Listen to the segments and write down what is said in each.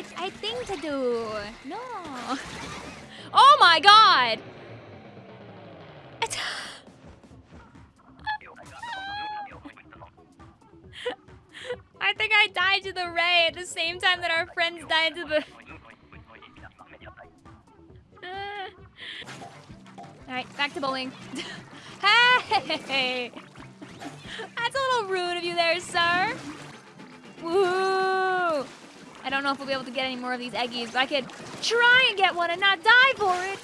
I, I think to do. No. Oh my god! I think I died to the ray at the same time that our friends died to the. Alright, back to bowling. hey! That's a little rude of you there, sir. I don't know if we'll be able to get any more of these eggies, but I could try and get one and not die for it.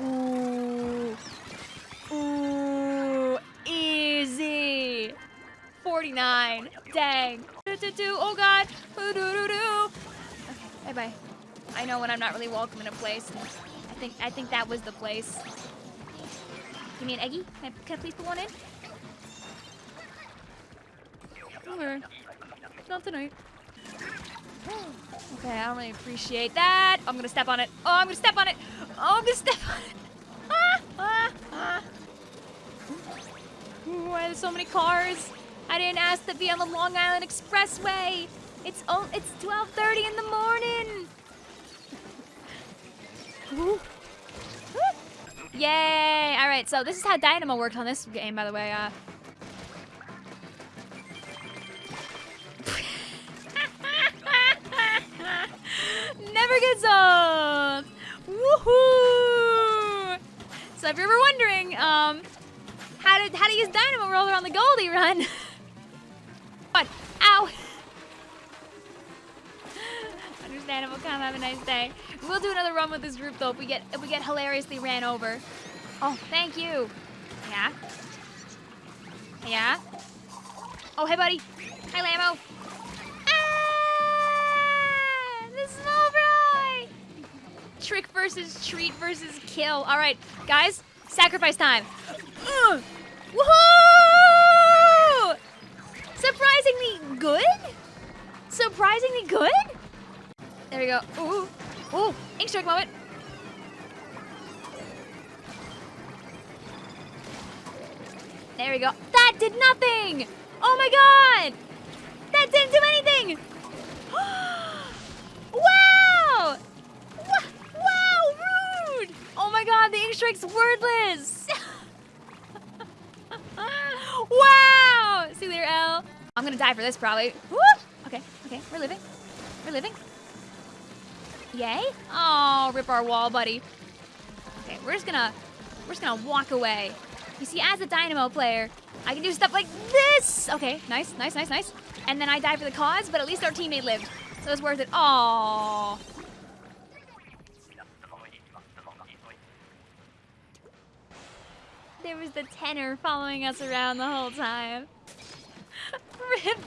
Ooh. Ooh. Easy. 49. Dang. Oh, God. Okay, bye-bye. I know when I'm not really welcome in a place. I think I think that was the place. Give me an eggie. Can I, can I please put one in? Okay. Not tonight. Okay, I don't really appreciate that. I'm gonna step on it. Oh, I'm gonna step on it. Oh, I'm gonna step on it. Ah, ah, ah. Ooh, why there's so many cars? I didn't ask to be on the Long Island Expressway. It's oh, it's 12:30 in the morning. Woo. Yay! All right, so this is how Dynamo worked on this game, by the way. Uh, Never gets. Woohoo! So if you're ever wondering, um, how to how to use Dynamo Roller on the Goldie run. what? Ow! Understandable. Come have a nice day. We'll do another run with this group though if we get if we get hilariously ran over. Oh, thank you. Yeah. Yeah. Oh, hey, buddy. Hi, Lamo. Ah! The small fry! Trick versus treat versus kill. All right, guys, sacrifice time. Ugh. Woohoo! Surprisingly good? Surprisingly good? There we go. Ooh, ooh, ink strike moment. There we go. That did nothing! Oh my god! That didn't do anything! Oh wow! Wa- Wow, rude! Oh my god, the ink strike's wordless! wow! See you later, L. I'm gonna die for this probably. Woo! Okay, okay, we're living. We're living. Yay? Oh, rip our wall, buddy. Okay, we're just gonna we're just gonna walk away. You see, as a Dynamo player, I can do stuff like this. Okay, nice, nice, nice, nice. And then I die for the cause, but at least our teammate lived. So it's worth it. Oh. There was the tenor following us around the whole time. Rip.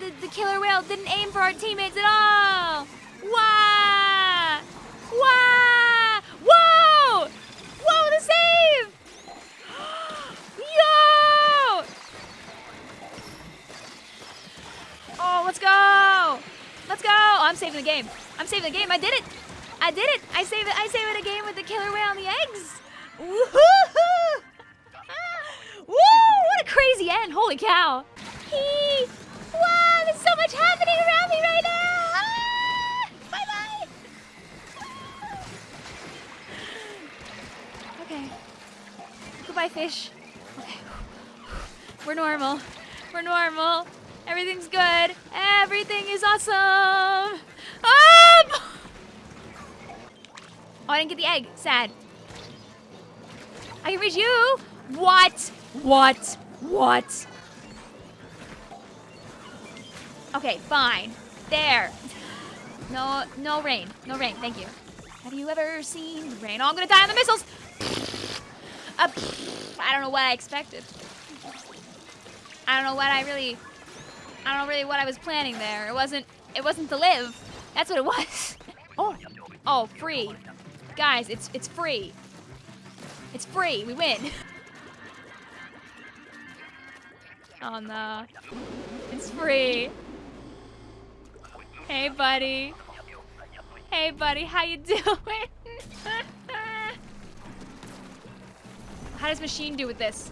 The, the killer whale didn't aim for our teammates at all. Wah! Wah! Whoa! Whoa, the save! Yo! Oh, let's go! Let's go! Oh, I'm saving the game. I'm saving the game. I did it! I did it! I saved it! I saved it a game with the killer whale and the eggs! Woohoo! Woo! What a crazy end! Holy cow! Hee! Wow! There's so much happening around me right now! Ah! Bye bye! Okay. Goodbye, fish. Okay. We're normal. We're normal. Everything's good. Everything is awesome. Up! Oh, I didn't get the egg. Sad. I can reach you. What? What? What? Okay, fine. There. No, no rain. No rain. Thank you. Have you ever seen rain? Oh, I'm gonna die on the missiles. Uh, I don't know what I expected. I don't know what I really. I don't know really what I was planning there. It wasn't. It wasn't to live. That's what it was. Oh, oh, free, guys. It's it's free. It's free. We win. Oh no. It's free. Hey, buddy. Hey, buddy. How you doing? How does machine do with this?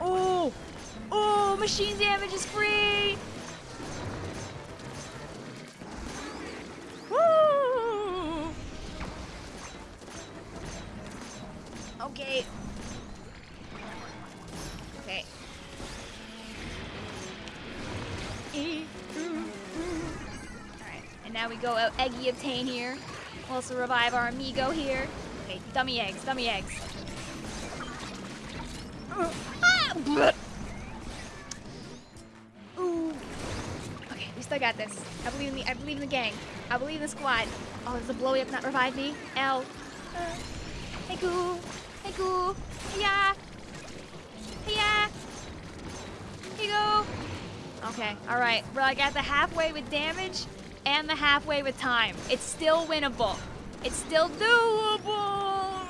Oh, oh, machine damage is free. Okay. Okay. Alright, and now we go out Eggy Obtain here. We'll also revive our amigo here. Okay, dummy eggs, dummy eggs. Ah, Ooh. Okay, we still got this. I believe in the I believe in the gang. I believe in the squad. Oh, does the blowy up not revive me? L. Uh, hey cool. Hey goo. Yeah. Yeah. Here you go. Okay, alright. We're like at the halfway with damage and the halfway with time. It's still winnable. It's still doable.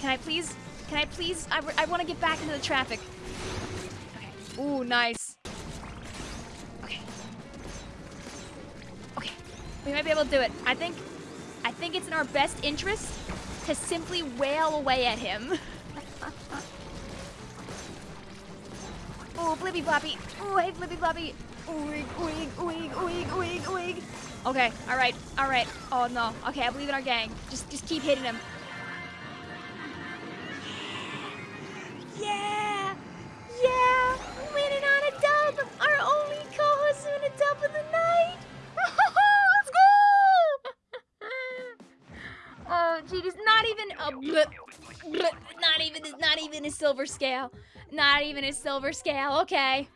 Can I please, can I please, I, I want to get back into the traffic. Okay. Ooh, nice. Okay. Okay. We might be able to do it. I think, think it's in our best interest to simply wail away at him. Ooh, Blibby Bloppy. Ooh, hey, Blibby Bloppy. Oig, oig, oig, oig, oig, oig. Okay, alright, alright. Oh, no. Okay, I believe in our gang. Just just keep hitting him. Not even a. Not even, not even a silver scale. Not even a silver scale. Okay.